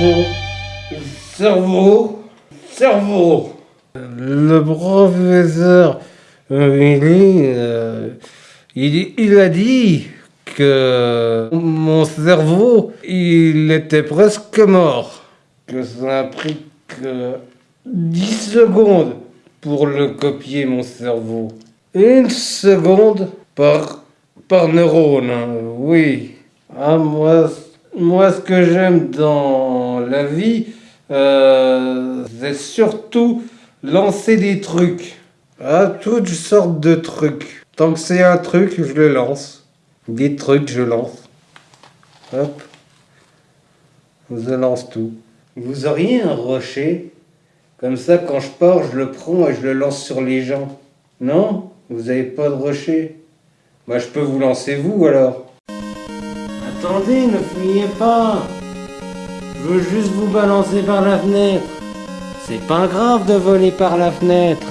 cerveau, cerveau, cerveau. Le professeur Willy, euh, il, il a dit que mon cerveau, il était presque mort. Que ça a pris que 10 secondes pour le copier, mon cerveau. Une seconde par, par neurone, hein, oui. Ah, moi, moi, ce que j'aime dans la vie, euh, c'est surtout lancer des trucs. Ah, toutes sortes de trucs. Tant que c'est un truc, je le lance. Des trucs, je lance. Hop. Je lance tout. Vous auriez un rocher Comme ça, quand je pars, je le prends et je le lance sur les gens. Non? Vous avez pas de rocher? Moi, je peux vous lancer vous, alors. Attendez, ne fuyez pas Je veux juste vous balancer par la fenêtre. C'est pas grave de voler par la fenêtre.